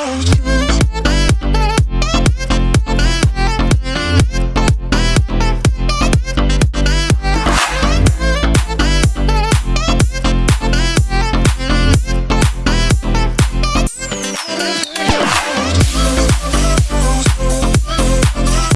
out.